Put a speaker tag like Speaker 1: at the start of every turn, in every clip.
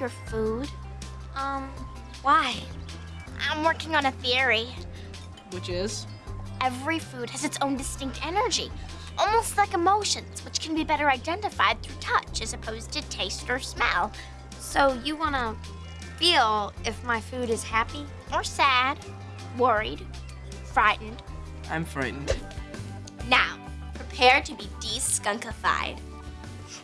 Speaker 1: your food?
Speaker 2: Um,
Speaker 1: Why?
Speaker 2: I'm working on a theory.
Speaker 3: Which is?
Speaker 2: Every food has its own distinct energy, almost like emotions, which can be better identified through touch as opposed to taste or smell.
Speaker 1: So you wanna feel if my food is happy?
Speaker 2: Or sad, worried, frightened.
Speaker 3: I'm frightened.
Speaker 2: Now, prepare to be de-skunkified.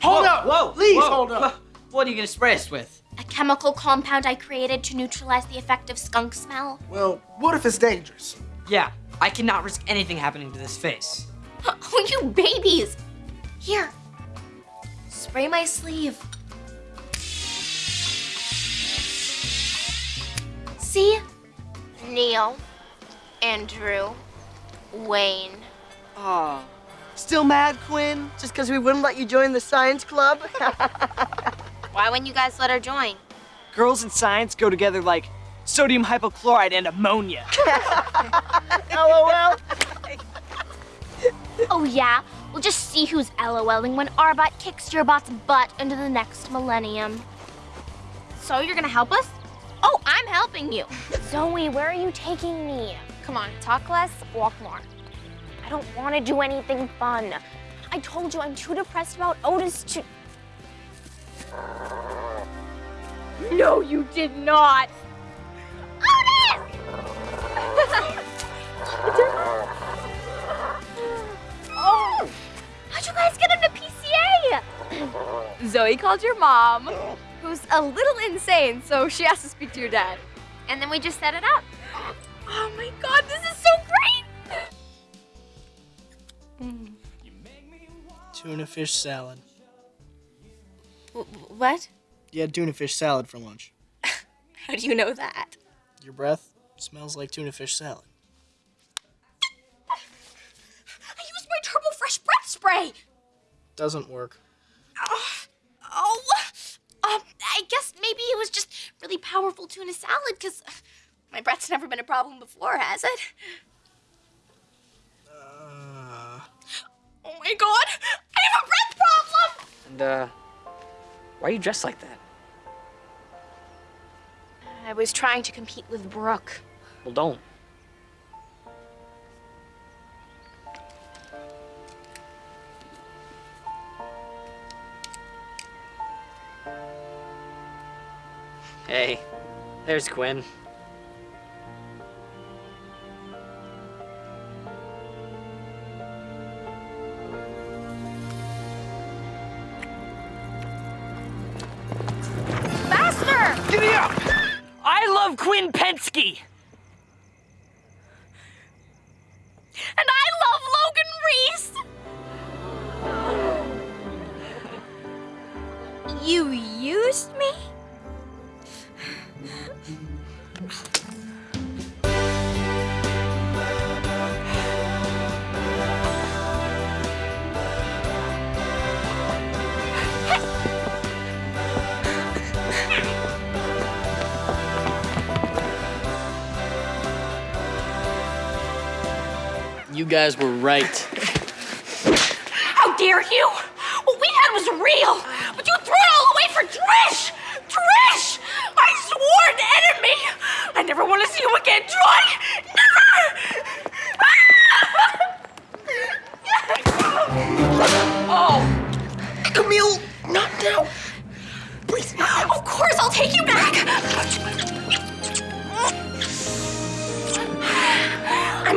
Speaker 4: Hold
Speaker 5: Whoa,
Speaker 4: up!
Speaker 5: Whoa!
Speaker 4: Please
Speaker 5: whoa.
Speaker 4: hold up.
Speaker 5: What are you gonna spray us with?
Speaker 2: A chemical compound I created to neutralize the effect of skunk smell.
Speaker 4: Well, what if it's dangerous?
Speaker 5: Yeah, I cannot risk anything happening to this face.
Speaker 2: Oh, you babies! Here, spray my sleeve. See? Neil, Andrew, Wayne.
Speaker 6: Aw. Still mad, Quinn? Just because we wouldn't let you join the science club?
Speaker 1: Why wouldn't you guys let her join?
Speaker 6: Girls and science go together like sodium hypochlorite and ammonia. LOL.
Speaker 2: Oh yeah? We'll just see who's LOLing when Arbot kicks your bot's butt into the next millennium.
Speaker 1: So you're gonna help us?
Speaker 2: Oh, I'm helping you. Zoey, where are you taking me?
Speaker 1: Come on, talk less, walk more.
Speaker 2: I don't want to do anything fun. I told you I'm too depressed about Otis to...
Speaker 1: No, you did not.
Speaker 2: Oh! How'd you guys get into PCA?
Speaker 1: Zoey called your mom, who's a little insane, so she has to speak to your dad. And then we just set it up.
Speaker 2: Oh my god, this is so great!
Speaker 3: Tuna fish salad.
Speaker 1: What?
Speaker 3: You had tuna fish salad for lunch.
Speaker 1: How do you know that?
Speaker 3: Your breath smells like tuna fish salad.
Speaker 2: I used my Turbo Fresh breath spray!
Speaker 3: Doesn't work.
Speaker 2: Oh, um, I guess maybe it was just really powerful tuna salad, because my breath's never been a problem before, has it?
Speaker 3: Uh,
Speaker 2: Oh my god! I have a breath problem!
Speaker 5: And, uh, why are you dressed like that?
Speaker 1: I was trying to compete with Brooke.
Speaker 5: Well, don't. Hey, there's Quinn. Love Quinn Pensky!
Speaker 2: And I love Logan Reese!
Speaker 1: You used me?
Speaker 3: Guys were right.
Speaker 2: How dare you! What we had was real, but you threw it all away for Trish! Trish! My sworn enemy! I never want to see you again, Troy!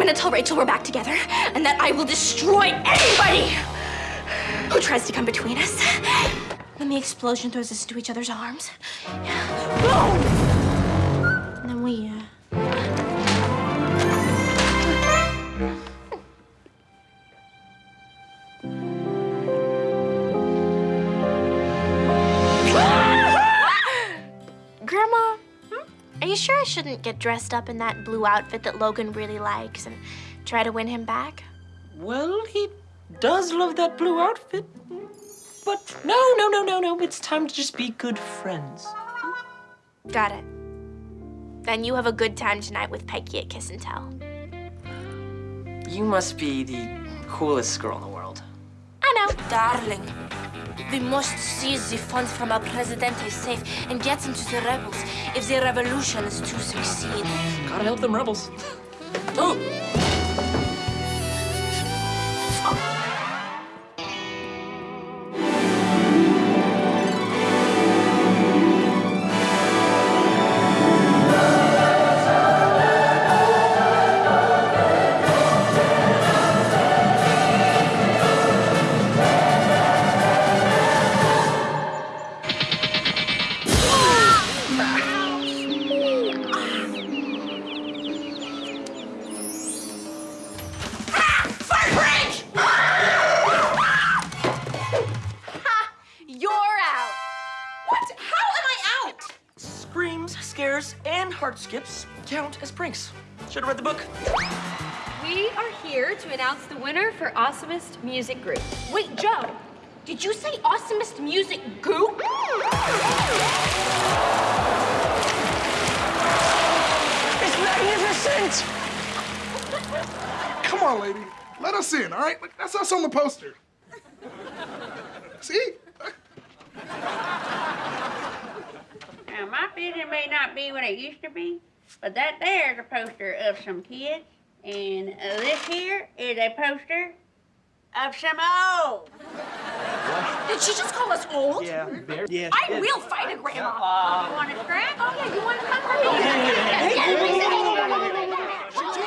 Speaker 2: Gonna tell Rachel we're back together and that I will destroy anybody who tries to come between us. Then the explosion throws us into each other's arms. Boom! And then we, uh... Grandma, are you sure I shouldn't get dressed up in that blue outfit that Logan really likes and try to win him back?
Speaker 5: Well, he does love that blue outfit. But no, no, no, no, no. It's time to just be good friends.
Speaker 2: Got it. Then you have a good time tonight with Pikey at Kiss and Tell.
Speaker 5: You must be the coolest girl in the world.
Speaker 2: I know.
Speaker 7: Darling,
Speaker 2: we must seize the funds from our president's safe and get them to the rebels if the revolution is to succeed.
Speaker 5: Gotta help them rebels. oh! and heart skips count as pranks. Should have read the book.
Speaker 1: We are here to announce the winner for Awesomest Music Group.
Speaker 2: Wait, Joe, did you say Awesomest Music Group?
Speaker 5: It's magnificent!
Speaker 4: Come on, lady. Let us in, all right? That's us on the poster. See?
Speaker 7: It may not be what it used to be. But that there is a poster of some kids. And this here is a poster of some old.
Speaker 2: Did she just call us old?
Speaker 5: Yeah. Yes,
Speaker 2: I yes. will fight a grandma.
Speaker 7: Uh, you want a scrap?
Speaker 2: Oh, yeah, you want to come for me?